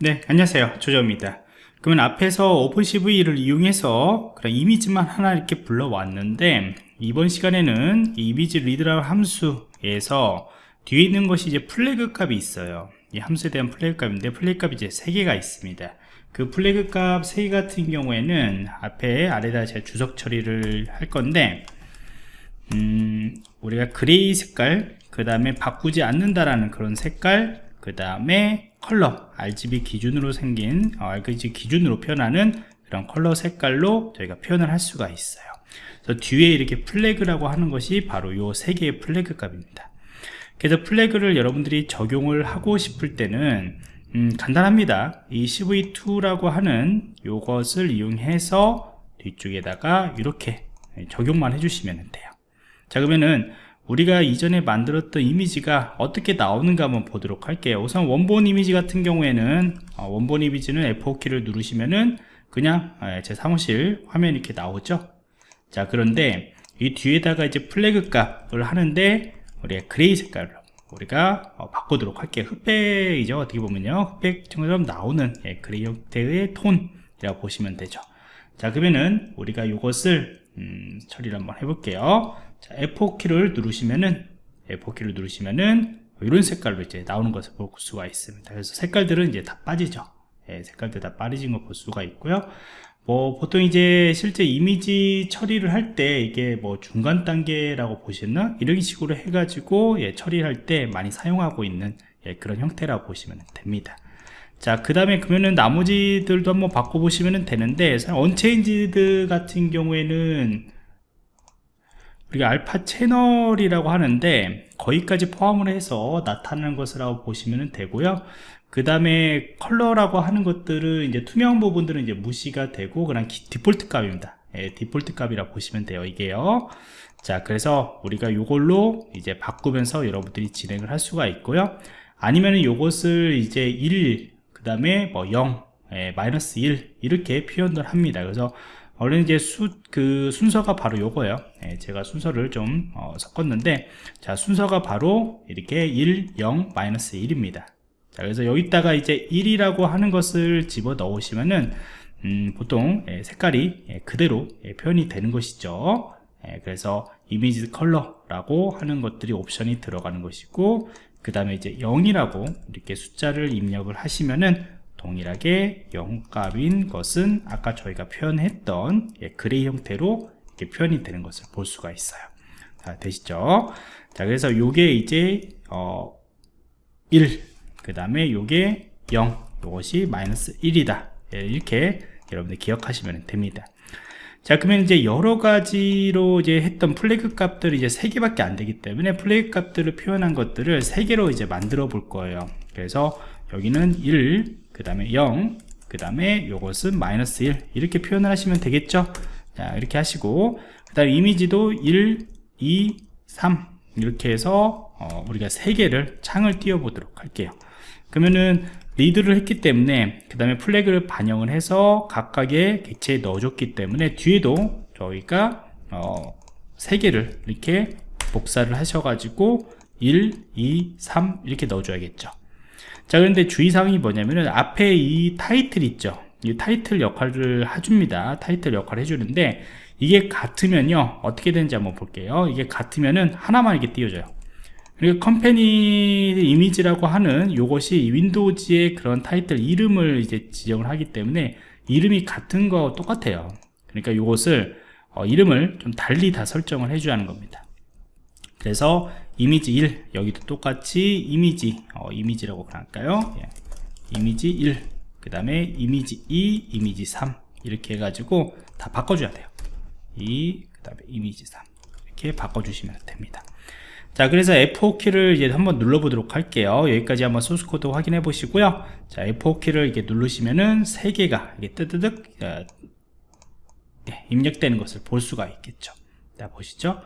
네 안녕하세요. 조조입니다. 그러면 앞에서 OpenCV를 이용해서 그런 이미지만 하나 이렇게 불러왔는데 이번 시간에는 이 image read라는 함수에서 뒤에 있는 것이 이제 플래그 값이 있어요. 이 함수에 대한 플래그 값인데 플래그 값이 이제 3개가 있습니다. 그 플래그 값 3개 같은 경우에는 앞에 아래다 제가 주석 처리를 할 건데 음, 우리가 gray 색깔 그 다음에 바꾸지 않는다라는 그런 색깔 그 다음에 컬러 RGB 기준으로 생긴 어, RGB 기준으로 표현하는 그런 컬러 색깔로 저희가 표현을 할 수가 있어요. 그래서 뒤에 이렇게 플래그라고 하는 것이 바로 요 세 개의 플래그 값입니다. 그래서 플래그를 여러분들이 적용을 하고 싶을 때는 음, 간단합니다. 이 CV2라고 하는 요것을 이용해서 뒤쪽에다가 이렇게 적용만 해주시면 돼요. 자 그러면은 우리가 이전에 만들었던 이미지가 어떻게 나오는가 한번 보도록 할게요. 우선 원본 이미지 같은 경우에는 어, 원본 이미지는 F4키를 누르시면은 그냥 예, 제 사무실 화면 이렇게 나오죠? 자 그런데 이 뒤에다가 이제 플래그 값을 하는데 우리가 gray 색깔로 우리가 어, 바꾸도록 할게요. 흑백이죠 어떻게 보면요. 흑백처럼 나오는 예, gray 형태의 톤이라고 보시면 되죠. 자 그러면은 우리가 이것을 음, 처리를 한번 해볼게요 자, F4키를 누르시면은 F4키를 누르시면은 이런 색깔로 이제 나오는 것을 볼 수가 있습니다. 그래서 색깔들은 이제 다 빠지죠. 예, 색깔들 다 빠지진 걸 볼 수가 있고요. 뭐 보통 이제 실제 이미지 처리를 할 때 이게 뭐 중간 단계라고 보시나 이런 식으로 해가지고 예, 처리할 때 많이 사용하고 있는 예, 그런 형태라고 보시면 됩니다. 자, 그 다음에 그러면은 나머지들도 한번 바꿔보시면 되는데, unchanged 같은 경우에는 우리가 알파 채널이라고 하는데 거기까지 포함을 해서 나타나는 것이라고 보시면 되고요. 그 다음에 컬러라고 하는 것들은 이제 투명 부분들은 이제 무시가 되고 그냥 디폴트 값입니다. 예, 디폴트 값이라고 보시면 돼요 이게요. 자 그래서 우리가 이걸로 이제 바꾸면서 여러분들이 진행을 할 수가 있고요. 아니면 이것을 이제 1그 다음에 뭐 0, 예, 마이너스 1 이렇게 표현을 합니다. 그래서 원래 이제 수, 그 순서가 바로 요거예요. 예, 제가 순서를 좀 어, 섞었는데 자 순서가 바로 이렇게 1, 0, 마이너스 1입니다. 자 그래서 여기다가 이제 1이라고 하는 것을 집어 넣으시면은 음, 보통 예, 색깔이 예, 그대로 예, 표현이 되는 것이죠. 예, 그래서 이미지 컬러라고 하는 것들이 옵션이 들어가는 것이고 그 다음에 이제 0이라고 이렇게 숫자를 입력을 하시면은 동일하게 0값인 것은 아까 저희가 표현했던 예, gray 형태로 이렇게 표현이 되는 것을 볼 수가 있어요. 자, 되시죠? 자 그래서 요게 이제 어, 1 그 다음에 요게 0 요것이 마이너스 1이다. 예, 이렇게 여러분들 기억하시면 됩니다. 자 그러면 이제 여러 가지로 이제 했던 플래그 값들이 이제 세 개밖에 안 되기 때문에 플래그 값들을 표현한 것들을 세 개로 이제 만들어 볼 거예요. 그래서 여기는 1 그 다음에 0, 그 다음에 요것은 마이너스 1 이렇게 표현을 하시면 되겠죠? 자 이렇게 하시고 그 다음에 이미지도 1, 2, 3 이렇게 해서 어, 우리가 3개를 창을 띄워 보도록 할게요. 그러면은 리드를 했기 때문에 그 다음에 플래그를 반영을 해서 각각의 객체에 넣어줬기 때문에 뒤에도 저희가 어, 3개를 이렇게 복사를 하셔가지고 1, 2, 3 이렇게 넣어줘야겠죠 자 그런데 주의사항이 뭐냐면은 앞에 이 타이틀 있죠? 이 타이틀 역할을 해줍니다. 타이틀 역할을 해주는데 이게 같으면요 어떻게 되는지 한번 볼게요. 이게 같으면은 하나만 이렇게 띄워져요. 그리고 컴퍼니 이미지라고 하는 이것이 윈도우즈의 그런 타이틀 이름을 이제 지정을 하기 때문에 이름이 같은 거 똑같아요. 그러니까 이것을 어, 이름을 좀 달리 다 설정을 해줘야 하는 겁니다. 그래서 이미지 1 여기도 똑같이 이미지 어, 이미지라고 할까요? 예. 이미지 1 그 다음에 이미지 2 이미지 3 이렇게 해가지고 다 바꿔줘야 돼요. 2 그 다음에 이미지 3 이렇게 바꿔주시면 됩니다. 자 그래서 F4키를 이제 한번 눌러 보도록 할게요. 여기까지 한번 소스 코드 확인해 보시고요. 자 F4키를 이렇게 누르시면은 3개가 이게 뜨드득 어, 예, 입력되는 것을 볼 수가 있겠죠 자 보시죠.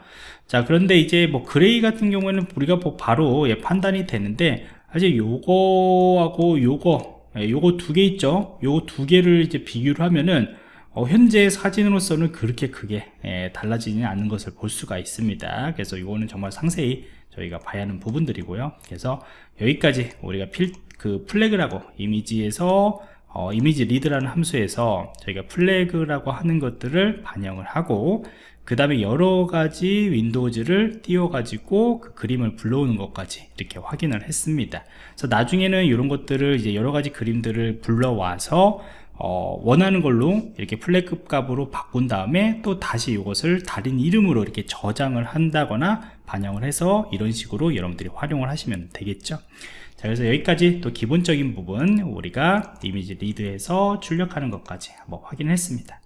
자 그런데 이제 뭐 gray 같은 경우에는 우리가 뭐 바로 예, 판단이 되는데 사실 요거하고 요거 예, 요거 두 개 있죠. 요거 두 개를 이제 비교를 하면은 어, 현재 사진으로서는 그렇게 크게 예, 달라지지 않는 것을 볼 수가 있습니다. 그래서 이거는 정말 상세히 저희가 봐야 하는 부분들이고요. 그래서 여기까지 우리가 필, 그 플래그라고 이미지에서 어, image read라는 함수에서 저희가 플래그라고 하는 것들을 반영을 하고 그 다음에 여러 가지 windows를 띄워 가지고 그 그림을 불러오는 것까지 이렇게 확인을 했습니다. 그래서 나중에는 이런 것들을 이제 여러 가지 그림들을 불러와서 어, 원하는 걸로 이렇게 플래그 값으로 바꾼 다음에 또 다시 이것을 다른 이름으로 이렇게 저장을 한다거나 반영을 해서 이런 식으로 여러분들이 활용을 하시면 되겠죠. 자 그래서 여기까지 또 기본적인 부분 우리가 이미지 리드에서 출력하는 것까지 한번 확인했습니다